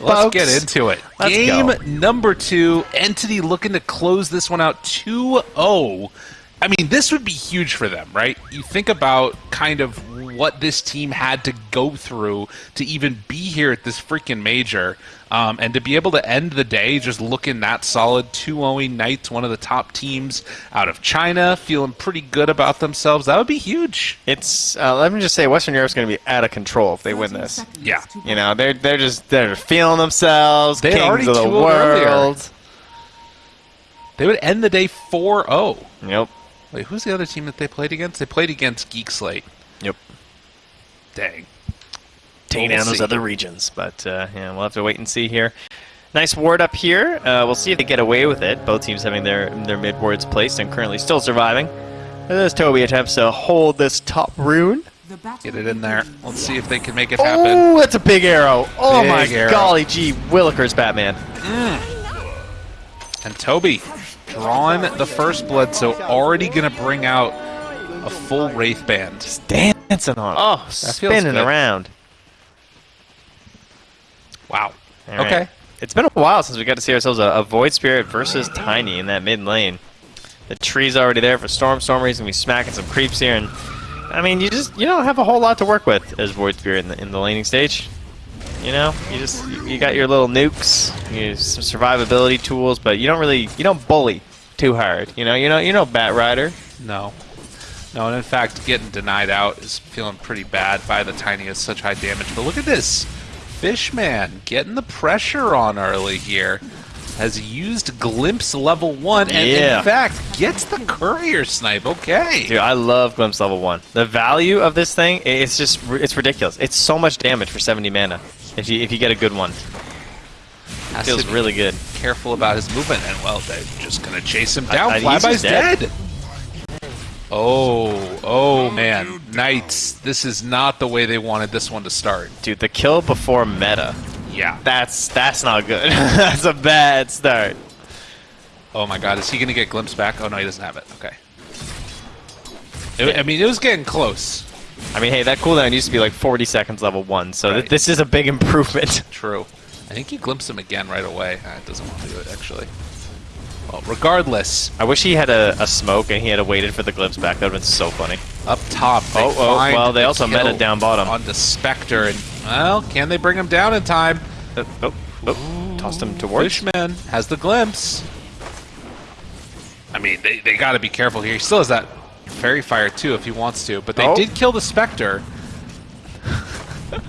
Let's folks. get into it. Let's Game go. number two. Entity looking to close this one out 2 0. I mean, this would be huge for them, right? You think about kind of what this team had to go through to even be here at this freaking major. Um, and to be able to end the day just looking that solid 2 0 Knights, one of the top teams out of China, feeling pretty good about themselves, that would be huge. It's uh, let me just say, Western Europe's going to be out of control if they win this. Yeah. You know, they're they're just they're feeling themselves, They kings already of the 2-0 earlier. world. They would end the day 4 0. Yep. Wait, who's the other team that they played against? They played against Geek Slate. Yep. Dang. Taking We'll down those see. other regions, but uh, yeah, we'll have to wait and see here. Nice ward up here. Uh, we'll see if they get away with it. Both teams having their their mid wards placed and currently still surviving. As Toby attempts to hold this top rune. Get it in there. Let's see if they can make it happen. Oh, that's a big arrow. Oh Big my arrow. golly gee, Willikers Batman. And Toby drawing the first blood, so already going to bring out a full Wraith band. Dancing on. it. Oh, feels spinning around. Wow. All right. Okay. It's been a while since we got to see ourselves a, a Void Spirit versus Tiny in that mid lane. The tree's already there for Storm. Stormy's gonna be smacking some creeps here, and I mean, you just you don't have a whole lot to work with as Void Spirit in the, in the laning stage. You know, you just you, you got your little nukes, you some survivability tools, but you don't really you don't bully too hard. You know, you know you know Bat Rider. No. No, and in fact, getting denied out is feeling pretty bad by the Tiny has such high damage. But look at this. Fishman getting the pressure on early here. Has used Glimpse level 1 and Yeah. in fact gets the courier snipe. Okay. Dude, I love Glimpse level one. The value of this thing, it's just it's ridiculous. It's so much damage for 70 mana if you if you get a good one. Has Feels really good. careful about his movement, and well, they're just gonna chase him down. Flyby's dead. dead. Oh, oh man, Knights! This is not the way they wanted this one to start. Dude, the kill before meta. Yeah. That's that's not good. that's a bad start. Oh my God, is he gonna get glimpse back? Oh no, he doesn't have it. Okay. It- I mean, it was getting close. I mean, hey, that cooldown used to be like 40 seconds level one, so th- this is a big improvement. True. I think he glimpsed him again right away. Uh, it doesn't want to do it actually. Well, regardless, I wish he had a, a smoke and he had waited for the glimpse back. That would have been so funny. up top. Oh, oh, well, they also met it down bottom. On the Spectre, and well, can they bring him down in time? Uh, oh, oh, tossed him towards. Fishman has the glimpse. I mean, they, they got to be careful here. He still has that Faerie Fire too if he wants to, but they Oh. did kill the Spectre.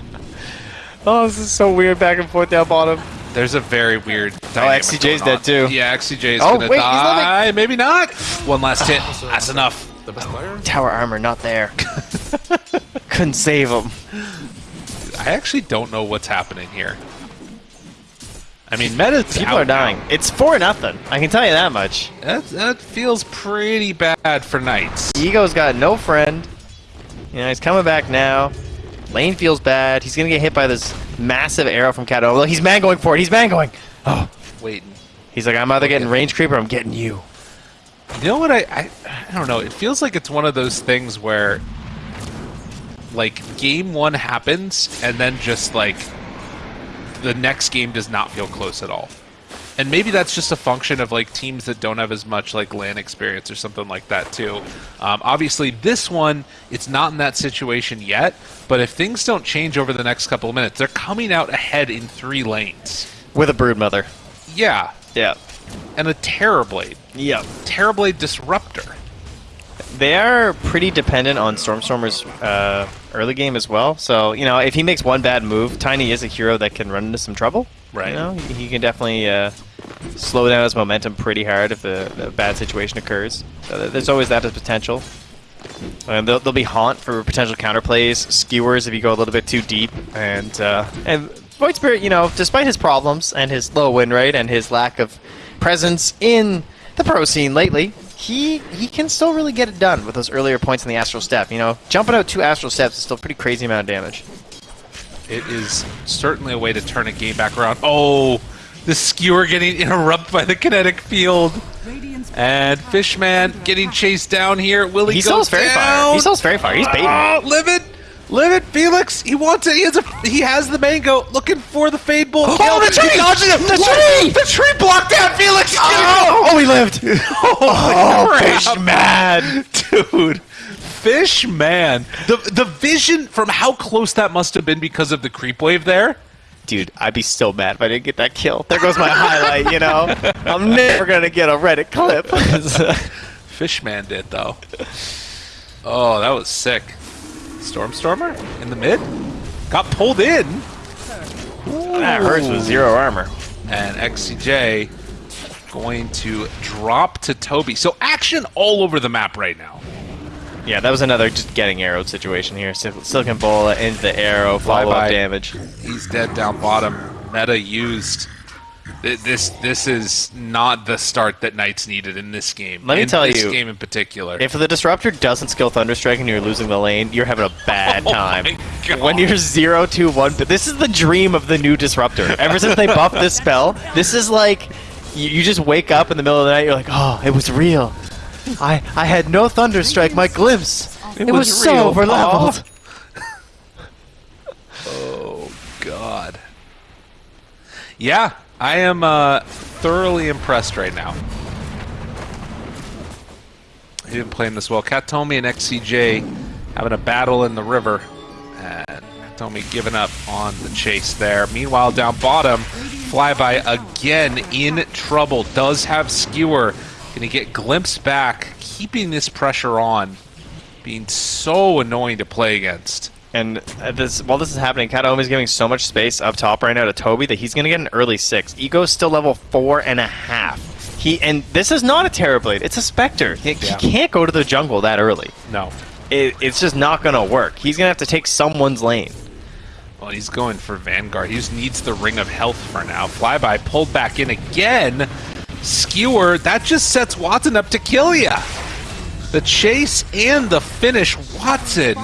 Oh, this is so weird back and forth down bottom. There's a very weird. Oh, XCJ 's going dead too. Yeah, XCJ is Oh, gonna wait, he's die. Maybe not. One last hit. That's enough. Tower armor not there. Couldn't save him. I actually don't know what's happening here. I mean, meta People are dying. It's for nothing. I can tell you that much. That, that feels pretty bad for Knights. Ego's got no friend. You know, he's coming back now. Lane feels bad. He's gonna get hit by this massive arrow from Kato. Well, he's man going for it. He's man going. Oh, Waiting. he's like, I'm either getting range creep or I'm getting you. You know what? I, I I don't know. It feels like it's one of those things where, like, game one happens and then just like the next game does not feel close at all. And maybe that's just a function of like teams that don't have as much like LAN experience or something like that too. Um, obviously, this one it's not in that situation yet. But if things don't change over the next couple of minutes, they're coming out ahead in three lanes. With a brood mother. Yeah, Yeah. and a Terrorblade, Yeah. Terrorblade Disruptor. They are pretty dependent on Stormstormer's uh, early game as well. So, you know, if he makes one bad move, Tiny is a hero that can run into some trouble. Right. You know, he he can definitely uh, slow down his momentum pretty hard if a bad situation occurs. So there's always that as potential. And there'll, there'll be haunt for potential counterplays, skewers if you go a little bit too deep, and uh, and Void Spirit, you know, despite his problems and his low win rate and his lack of presence in the pro scene lately, he he can still really get it done with those earlier points in the astral step. You know, jumping out two astral steps is still a pretty crazy amount of damage. It is certainly a way to turn a game back around. Oh, the skewer getting interrupted by the kinetic field. And Fishman getting chased down here. Will he, He go still has down? fire. He still very far. He's baiting. Oh, livid, Live it, Felix. He wants it. He has a. He has the mango. Looking for the fade bull. Oh, kill. the tree! He dodges it. The What? tree! The tree blocked out Felix. Oh, oh, he lived! Oh, oh Fish man! dude. Fishman. The the vision from how close that must have been because of the creep wave there. Dude, I'd be so mad if I didn't get that kill. There goes my highlight, you know? I'm never gonna get a Reddit clip. Fishman did though. Oh, that was sick. Stormstormer in the mid got pulled in, that hurts with zero armor. and XCJ going to drop to Toby. So action all over the map right now. Yeah, that was another just getting arrowed situation here. Silicon Bola into the arrow, follow Flyby. up damage. He's dead down bottom. Meta used. This this is not the start that Knights needed in this game. Let me in tell this you, game in particular. If the disruptor doesn't skill Thunderstrike and you're losing the lane, you're having a bad Oh time. my God. When you're 0 2 1, but this is the dream of the new disruptor. Ever since they buffed this spell, this is like you, you just wake up in the middle of the night, you're like, oh, it was real. I I had no Thunderstrike, my glimpse. It, was, was so real. over leveled. Oh God. Yeah, I am uh, thoroughly impressed right now. He didn't play him this well. Kataomi and XCJ having a battle in the river, and Kataomi giving up on the chase there. Meanwhile, down bottom, Flyby again in trouble. Does have skewer. Gonna get glimpse back, keeping this pressure on, being so annoying to play against. And uh, this, while this is happening, Kataomi is giving so much space up top right now to Toby that he's going to get an early six. Ego's still level four and a half. He and this is not a Terrorblade; it's a Spectre. He, he can't go to the jungle that early. No. It, it's just not going to work. He's going to have to take someone's lane. Well, he's going for Vanguard. He just needs the Ring of Health for now. Flyby pulled back in again. Skewer, that just sets Watson up to kill ya. The chase and the finish. Watson,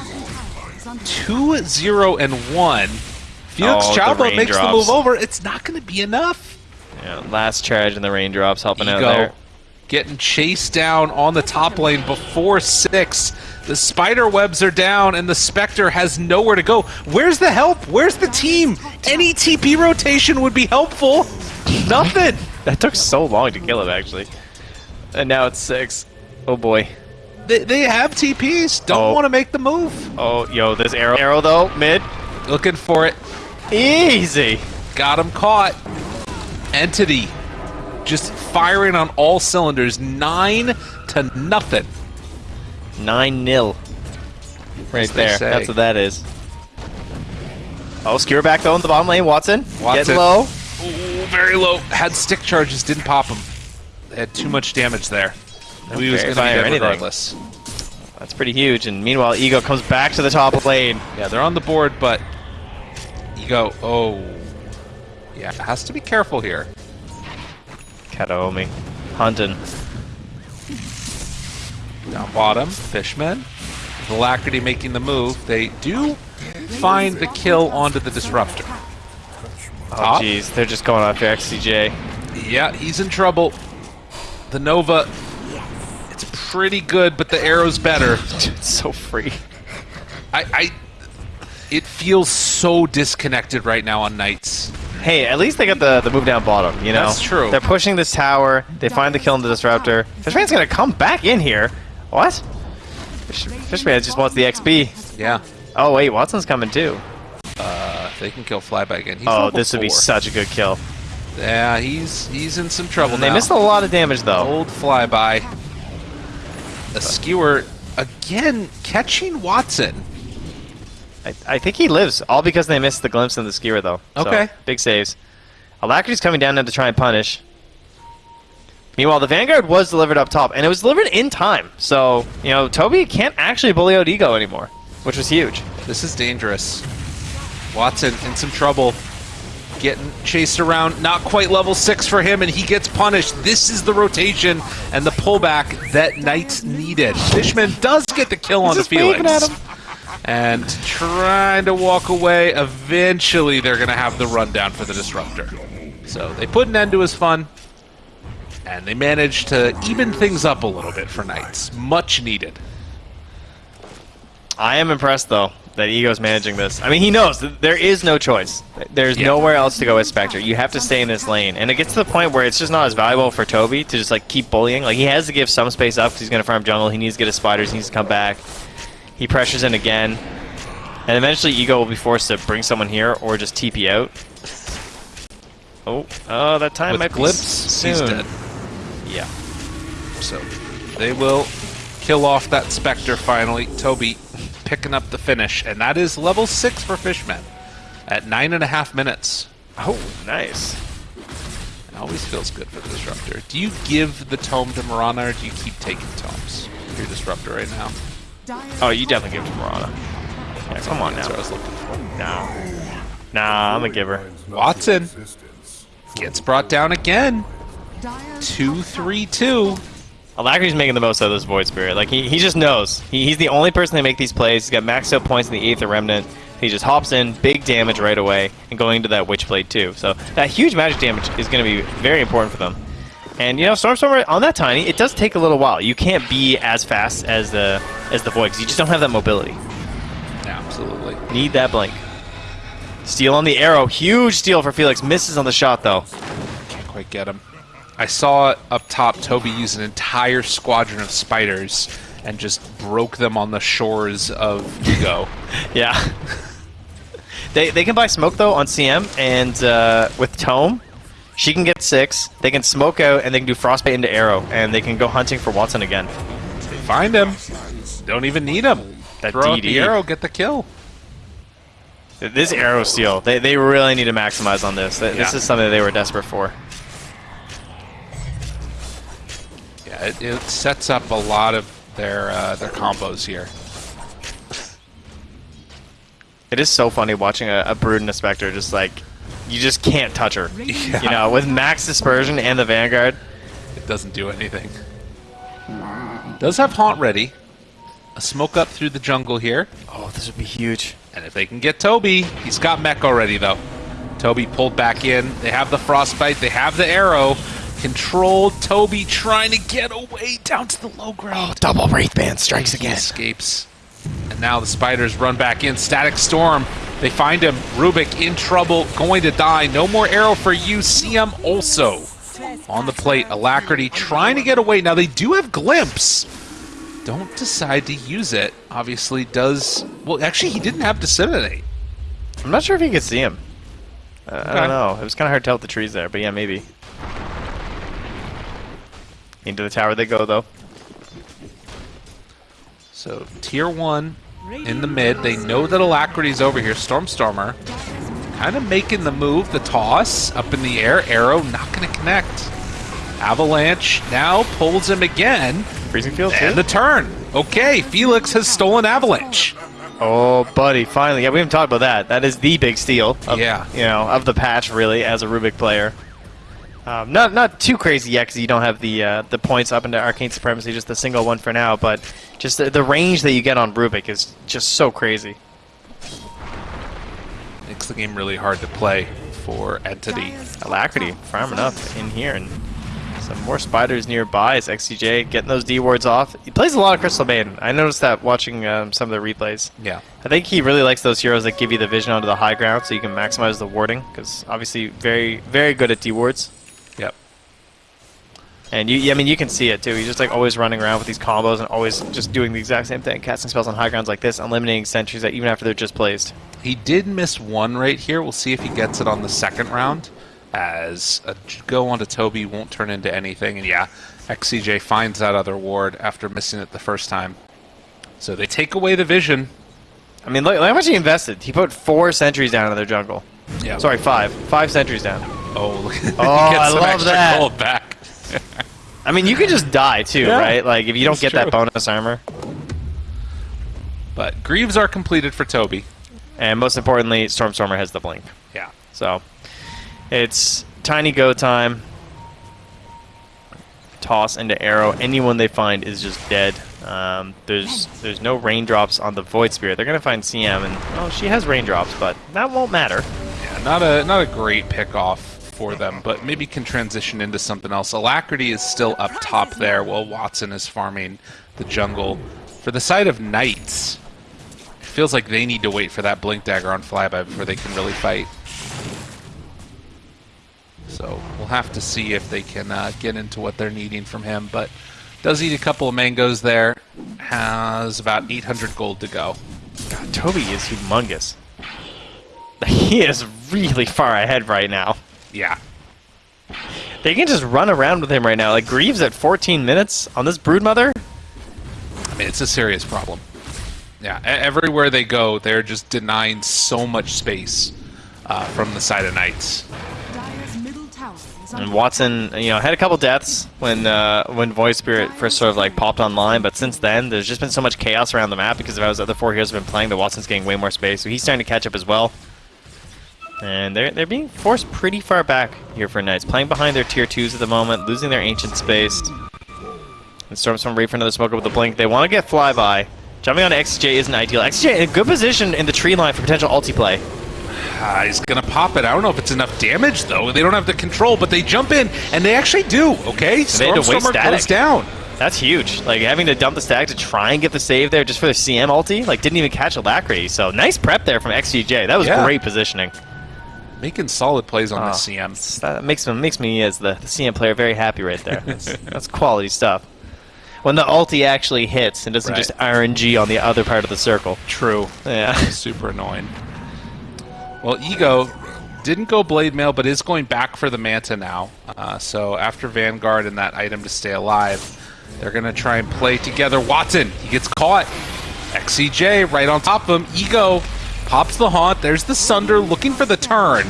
2 0 and 1. Felix Oh, the Chalba makes the move over. It's not going to be enough. Yeah, last charge in the raindrops helping out there. getting chased down on the top lane before six. The spider webs are down, and the Spectre has nowhere to go. Where's the help? Where's the team? Any TP rotation would be helpful. Nothing. That took so long to kill him, actually. And now it's six. Oh boy. They, they have TPs. Don't Oh. want to make the move. Oh, yo, this arrow, arrow though, mid, Looking for it. easy. Got him caught. Entity just firing on all cylinders. Nine to nothing. Nine nil. Right there. say. That's what that is. Oh, skewer back though in the bottom lane. Watson, Watson. getting low. Ooh, very low. Had stick charges, didn't pop him. They had too much damage there. Knew he was going to be dead anything. regardless. That's pretty huge. And meanwhile, Ego comes back to the top of lane. Yeah, they're on the board, but you go, oh. Yeah, has to be careful here. Kataomi, hunting. Down bottom, Fishman. Alacrity making the move. They do find the kill onto the Disruptor. Oh jeez, they're just going after XCJ. Yeah, he's in trouble. The Nova, it's pretty good, but the arrow's better. it's so free. I, I, it feels so disconnected right now on Knights. Hey, at least they got the, the move down bottom, you know? That's true. They're pushing this tower. They find the kill on the Disruptor. Fishman's gonna come back in here. What? Fish, Fishman just wants the XP. Yeah, Oh, wait, Watson's coming too. They can kill Flyby again. He's oh, this would be such a good kill. Yeah, he's he's in some trouble they now. missed a lot of damage, though. Old flyby. A skewer again catching Watson. I, I think he lives, all because they missed the glimpse in the skewer, though. So, Okay. big saves. Alacrity's coming down now to try and punish. Meanwhile, the Vanguard was delivered up top, and it was delivered in time. So, you know, Toby can't actually bully out Ego anymore, which was huge. This is dangerous. Watson in some trouble. Getting chased around, not quite level six for him, and he gets punished. This is the rotation and the pullback that Knights needed. Fishman does get the kill on the just Felix. at him. And trying to walk away. Eventually, they're going to have the rundown for the Disruptor. So they put an end to his fun, and they managed to even things up a little bit for Knights. Much needed. I am impressed, though. That Ego's managing this. I mean, he knows there is no choice. There's Yeah. nowhere else to go with Spectre. You have to stay in this lane, and it gets to the point where it's just not as valuable for Toby to just like keep bullying. Like he has to give some space up because he's gonna farm jungle. He needs to get his spiders. He needs to come back. He pressures in again, and eventually Ego will be forced to bring someone here or just TP out. Oh, oh, that time With might glimpse, he's dead. Yeah. So they will kill off that Spectre finally. Toby picking up the finish, and that is level 6 for Fishman at 9.5 minutes. Oh, nice. It always feels good for the Disruptor. Do you give the tome to Marana, or do you keep taking tomes? Your Disruptor right now. Oh, you definitely give it to Marana. Yeah, come on That's now. what I was looking for. No. Nah, I'm a giver. Watson gets brought down again. 2-3-2. Alacrity's making the most out of this Void Spirit. Like, he, he just knows. He, he's the only person that make these plays. He's got maxed out points in the Aether Remnant. He just hops in, big damage right away, and going into that Witchblade too. So that huge magic damage is going to be very important for them. And you know, Stormstormer on that tiny, it does take a little while. You can't be as fast as the as the Void because you just don't have that mobility. Absolutely. Need that blink. Steal on the arrow, huge steal for Felix. Misses on the shot though. Can't quite get him. I saw up top Toby use an entire squadron of spiders and just broke them on the shores of Ego. Yeah. they they can buy smoke though on CM and uh, with Tome, she can get six. They can smoke out and they can do frostbite into arrow and they can go hunting for Watson again. They find him. Don't even need him. That Throw out the arrow, get the kill. This arrow steal, they they really need to maximize on this. This Yeah. is something they were desperate for. Yeah, it, it sets up a lot of their uh, their combos here. It is so funny watching a, a brood and a specter just like you just can't touch her. Yeah. You know, with max dispersion and the vanguard. It doesn't do anything. Does have haunt ready. A smoke up through the jungle here. Oh, this would be huge. And if they can get Toby, he's got mech already though. Toby pulled back in. They have the frostbite. They have the arrow. Controlled. Toby trying to get away down to the low ground. Double Wraithband strikes He escapes. And now the spiders run back in. Static Storm. They find him. Rubik in trouble. Going to die. No more arrow for you. CM also on the plate. Alacrity trying to get away. Now they do have glimpse. Don't decide to use it. Obviously does. Well, actually, he didn't have disseminate. I'm not sure if you could see him. Uh, I don't know. It was kind of hard to tell with the trees there, but yeah, maybe. Into the tower they go, though. So tier one in the mid. They know that Alacrity's over here. Stormstormer kind of making the move. The toss up in the air. Arrow not going to connect. Avalanche now pulls him again. Freezing field, too? And the turn. Okay, Felix has stolen Avalanche. Oh, buddy, finally. Yeah, we haven't talked about that. That is the big steal. Of, Yeah. You know, of the patch, really, as a Rubik player. Um, not not too crazy yet, because you don't have the uh, the points up into Arcane Supremacy, just the single one for now, but just the, the range that you get on Rubik is just so crazy. Makes the game really hard to play for Entity. Alacrity farming up in here, and some more spiders nearby as XCJ getting those D wards off. He plays a lot of Crystal Maiden. I noticed that watching um, some of the replays. Yeah. I think he really likes those heroes that give you the vision onto the high ground so you can maximize the warding, because obviously very, very good at D wards. And you, I mean, you can see it too. He's just like always running around with these combos and always just doing the exact same thing, casting spells on high grounds like this, eliminating sentries that even after they're just placed. He did miss one right here. We'll see if he gets it on the second round. As a go onto Toby won't turn into anything. And yeah, XCJ finds that other ward after missing it the first time. So they take away the vision. I mean, look, look how much he invested. He put four sentries down in their jungle. Yeah. Sorry, five. Five sentries down. Oh, Oh, gets I some love that. Gold back. I mean, you could just die too, Yeah, right? Like if you don't it's get true. that bonus armor. But Greaves are completed for Toby. And most importantly, Stormstormer has the blink. Yeah. So it's tiny go time. Toss into arrow. Anyone they find is just dead. Um, there's there's no raindrops on the Void Spirit. They're gonna find CM, and oh, she has raindrops, but that won't matter. Yeah, not a not a great pick off for them, but maybe can transition into something else. Alacrity is still up top there while Watson is farming the jungle. For the side of Knights, feels like they need to wait for that blink dagger on flyby before they can really fight. So we'll have to see if they can uh, get into what they're needing from him. But does eat a couple of mangoes there. Has about 800 gold to go. God, Toby is humongous. He is really far ahead right now. Yeah. They can just run around with him right now. Like Greaves at 14 minutes on this Broodmother. I mean, it's a serious problem. Yeah, e- everywhere they go, they're just denying so much space uh, from the side of Knights. Dire's middle tower is under And Watson, you know, had a couple deaths when uh, when Void Spirit first sort of like popped online, but since then there's just been so much chaos around the map because of how his other four heroes have been playing that Watson's getting way more space, so he's starting to catch up as well. And they're they're being forced pretty far back here for Knights, playing behind their tier twos at the moment, losing their ancient space. And Stormstorm ready for another smoker with the blink. They want to get flyby. Jumping onto XJ isn't ideal. XJ in a good position in the tree line for potential ulti play. Ah, he's gonna pop it. I don't know if it's enough damage though. They don't have the control, but they jump in, and they actually do. Okay, they had to waste Stormstormer goes down. That's huge. Like having to dump the stack to try and get the save there just for the CM ulti, like didn't even catch Alacrity. So nice prep there from XCJ. That was Yeah. great positioning. Making solid plays on Oh, the CM. That makes me makes me as the, the CM player very happy right there. That's, that's quality stuff. When the ulti actually hits and doesn't Right. just RNG on the other part of the circle. True. Yeah. Super annoying. Well, Ego didn't go Blade Mail, but is going back for the Manta now. Uh, so after Vanguard and that item to stay alive, they're going to try and play together. Watson, he gets caught. XCJ right on top of him. Ego pops the haunt. There's the Sunder looking for the turn.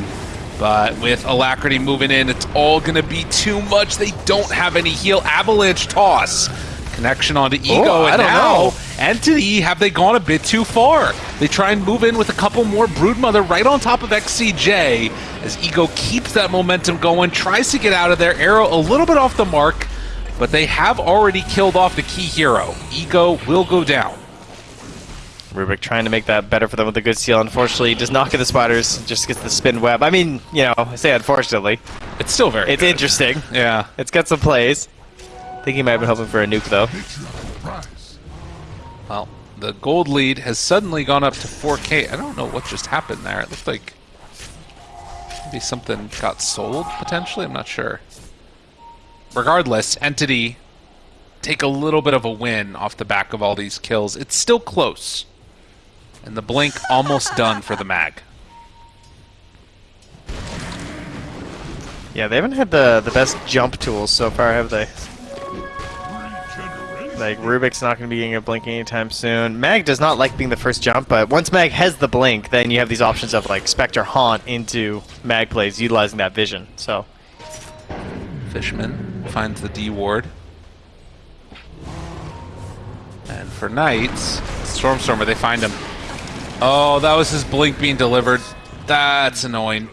But with Alacrity moving in, it's all going to be too much. They don't have any heal. Avalanche toss. Connection onto oh, Ego. Oh, and now, know. Entity, have they gone a bit too far? They try and move in with a couple more Broodmother right on top of XCJ as Ego keeps that momentum going, tries to get out of there. Arrow a little bit off the mark, but they have already killed off the key hero. Ego will go down. Rubik trying to make that better for them with a good seal. Unfortunately, does not get the spiders, just gets the spin web. I mean, you know, I say unfortunately. It's still very It's good. interesting. Yeah. It's got some plays. I think he might have been hoping for a nuke though. Well, the gold lead has suddenly gone up to 4K. I don't know what just happened there. It looked like maybe something got sold potentially. I'm not sure. Regardless, Entity take a little bit of a win off the back of all these kills. It's still close. And the blink almost done for the mag. Yeah, they haven't had the the best jump tools so far, have they? Like Rubik's not going to be getting a blink anytime soon. Mag does not like being the first jump, but once Mag has the blink, then you have these options of like Spectre Haunt into Mag plays, utilizing that vision. So Fishman finds the D ward. And for Knights, Stormstormer, they find him. Oh, that was his blink being delivered. That's annoying.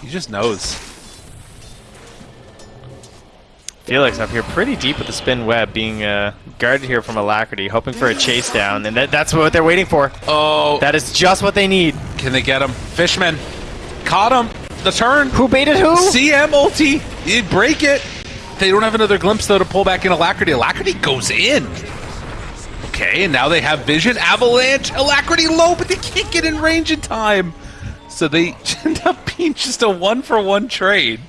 He just knows. Felix up here pretty deep with the spin web, being uh, guarded here from Alacrity, hoping for a chase down, and that, that's what they're waiting for. Oh, That is just what they need. can they get him? Fishman caught him. The turn. Who baited who? CM ulti. You break it. They don't have another glimpse though to pull back in Alacrity. Alacrity goes in. Okay, and now they have vision. Avalanche. Alacrity low, but they can't get in range in time. So they end up being just a one for one trade.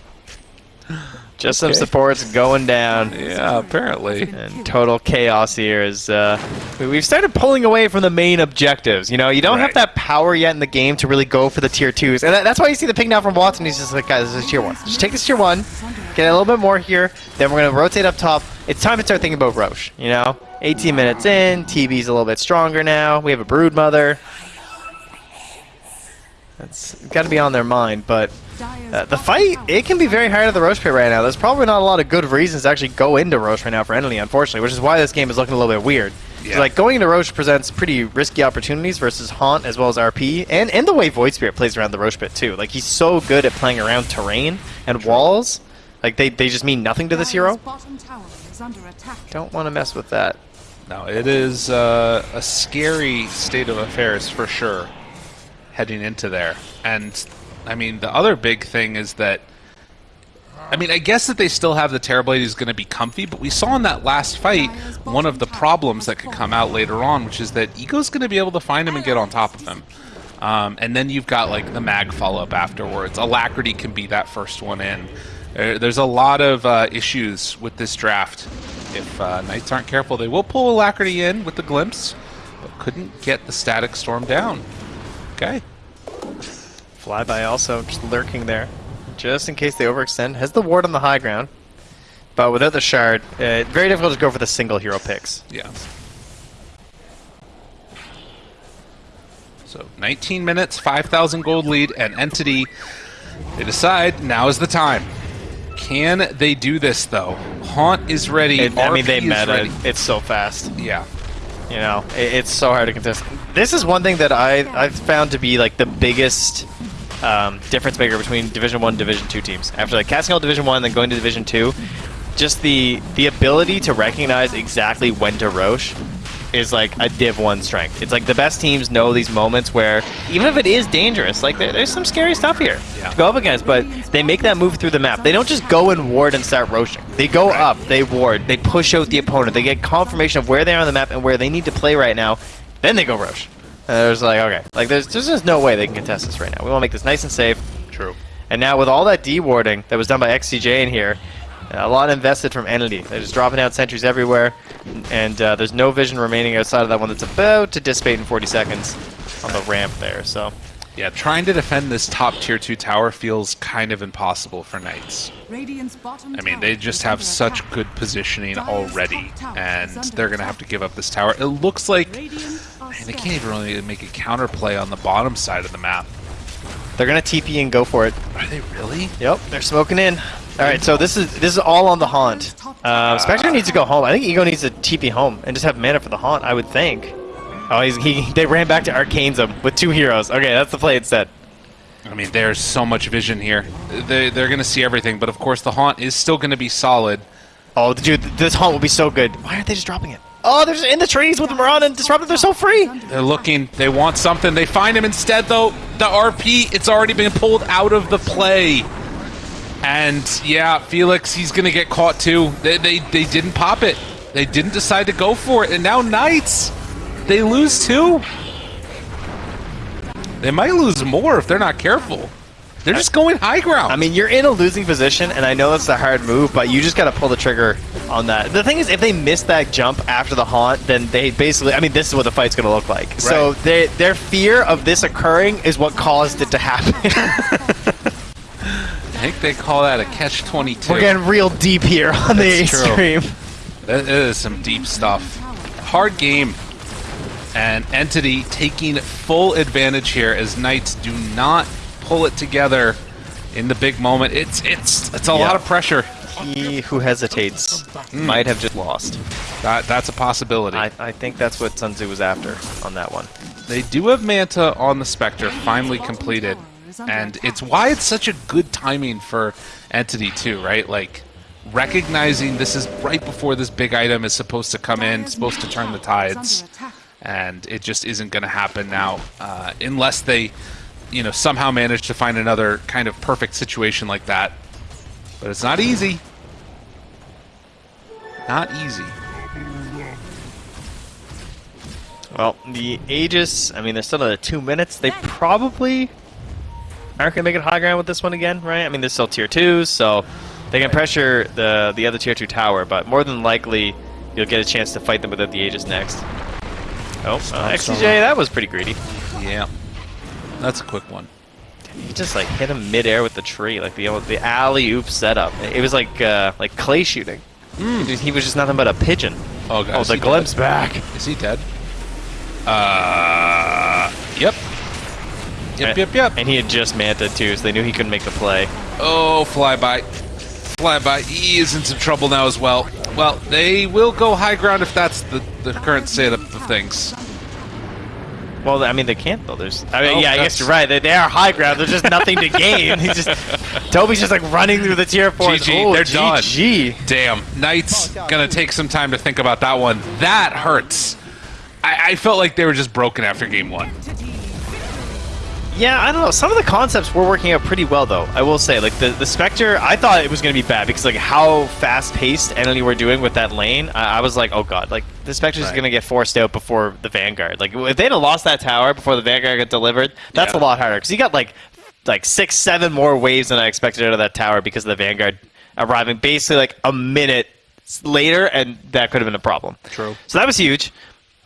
Just some supports going down. Yeah, apparently. And total chaos here is uh, we- we've started pulling away from the main objectives. You know, you don't have that power yet in the game to really go for the tier twos, and that, that's why you see the ping now from Watson. He's just like, guys, this is tier one. Just take this tier one, get a little bit more here. Then we're gonna rotate up top. It's time to start thinking about Rosh. You know, 18 minutes in, TB's a little bit stronger now. We have a brood mother. That's got to be on their mind, but uh, the fight, it can be very hard at the Rosh pit right now. There's probably not a lot of good reasons to actually go into Rosh right now for Enemy, unfortunately, which is why this game is looking a little bit weird. Yeah. like, going into Rosh presents pretty risky opportunities versus Haunt as well as RP, and, and the way Void Spirit plays around the Rosh pit, too. Like, he's so good at playing around terrain and walls. Like, they, they just mean nothing to this hero. Dire's bottom tower is under attack. Don't want to mess with that. No, it is uh, a scary state of affairs for sure heading into there. And I mean, the other big thing is that I mean, I guess that they still have the Terrorblade is going to be comfy, but we saw in that last fight one of the problems that could come out later on, which is that Ego's going to be able to find him and get on top of him. Um, and then you've got like the mag follow up afterwards. Alacrity can be that first one in. There- There's a lot of uh, issues with this draft. If uh, Knights aren't careful, they will pull Alacrity in with the glimpse, but couldn't get the Static Storm down. Okay. Flyby also just lurking there, just in case they overextend. Has the ward on the high ground, but without the shard, uh, very difficult to go for the single hero picks. Yeah. So 19 minutes, 5,000 gold lead, and Entity, they decide now is the time. Can they do this though? Haunt is ready. It, I mean, they meta. It's so fast. Yeah. You know, it, it's so hard to contest. This is one thing that I I've found to be like the biggest um, difference maker between Division One, Division Two teams. After like casting out Division One, then going to Division Two, just the the ability to recognize exactly when to Rosh is like a Div One strength. It's like the best teams know these moments where even if it is dangerous, like there, there's some scary stuff here Yeah. to go up against, but they make that move through the map. They don't just go and ward and start roaching. They go Right. up, they ward, they push out the opponent, they get confirmation of where they are on the map and where they need to play right now, then they go roach. And there's like, okay, like there's, there's just no way they can contest this right now. We want to make this nice and safe. True. And now with all that dewarding that was done by XCJ in here, a lot invested from Entity. They're just dropping out sentries everywhere, and uh, there's no vision remaining outside of that one that's about to dissipate in 40 seconds on the ramp there. So Yeah, trying to defend this top tier 2 tower feels kind of impossible for Knights. Radiant's bottom I mean, they just have such good positioning already, and they're going to have to give up this tower. It looks like Man, they can't even really make a counterplay on the bottom side of the map. they're gonna TP and go for it. Are they really? Yep, they're smoking in. All right, so this is this is all on the haunt. Uh, Spectre needs to go home. I think Ego needs to TP home and just have mana for the haunt. I would think. Oh, he's, he they ran back to Arcane's him with two heroes. Okay, that's the play instead. I mean, there's so much vision here. They, they're going to see everything, but of course the Haunt is still going to be solid. Oh, dude, this haunt will be so good. Why aren't they just dropping it? Oh, they're just in the trees with Maran and Disruptor. They're so free. They're looking. They want something. They find him instead, though. The RP, it's already been pulled out of the play. And yeah, Felix, he's going to get caught too. They, they, they didn't pop it. They didn't decide to go for it. And now Knights, they lose too. They might lose more if they're not careful. They're just going high ground. I mean, you're in a losing position, and I know that's a hard move, but you just got to pull the trigger on that. The thing is, if they miss that jump after the haunt, then they basically, I mean, this is what the fight's going to look like. So Right. they, their fear of this occurring is what caused it to happen. I think they call that a catch 22. We're getting real deep here on the That's true. stream. That is some deep stuff. Hard game. And Entity taking full advantage here as Knights do not pull it together in the big moment. It's it's it's a Yeah. lot of pressure. He who hesitates hmm. might have just lost. That that's a possibility. I, I think that's what Sun Tzu was after on that one. They do have Manta on the Spectre finally completed. And it's why it's such a good timing for Entity too, right? Like recognizing this is right before this big item is supposed to come in, supposed to turn the tides. and it just isn't going to happen now uh, unless they, you know, somehow manage to find another kind of perfect situation like that. But it's not easy. Not easy. Well, the Aegis, I mean, they're still at two minutes. They probably aren't going to make it high ground with this one again, right? I mean, they're still tier twos, so they can pressure the the other tier two tower, but more than likely, you'll get a chance to fight them without the Aegis next. Oh, uh, XCJ, that was pretty greedy. Yeah. That's a quick one. He just like hit him midair with the tree, like the the alley oop setup. It was like uh, like clay shooting. He he was just nothing but a pigeon. Oh, God. Oh, the he glimpse back. Is he dead? Uh. Yep. Yep, yep, yep. And he had just manta too, so they knew he couldn't make the play. Oh, flyby. Flyby. He is in some trouble now as well. Well, they will go high ground if that's the, the current state of things. Well, I mean, they can't though. There's, I mean, Oh, yeah, I guess you're right. They, they are high ground. There's just nothing to gain. He's just Toby's just like running through the tier four. GG, oh, they're done. GG. Damn, Knights gonna take some time to think about that one. That hurts. I, I felt like they were just broken after game one. Yeah, I don't know. Some of the concepts were working out pretty well, though. I will say, like the the Spectre, I thought it was going to be bad because like how fast paced Enemy were doing with that lane. I, I was like, oh god, like the Spectre's Right. going to get forced out before the Vanguard. Like if they'd have lost that tower before the Vanguard got delivered, that's Yeah. a lot harder because you got like like six, seven more waves than I expected out of that tower because of the Vanguard arriving basically like a minute later, and that could have been a problem. True. So that was huge.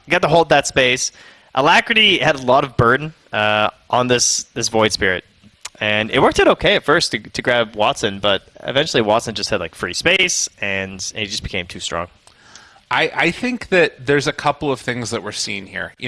You got to hold that space. Alacrity had a lot of burden uh, on this this Void Spirit, and it worked out okay at first to, to grab Watson, but eventually Watson just had like free space, and he just became too strong. I, I think that there's a couple of things that we're seeing here. You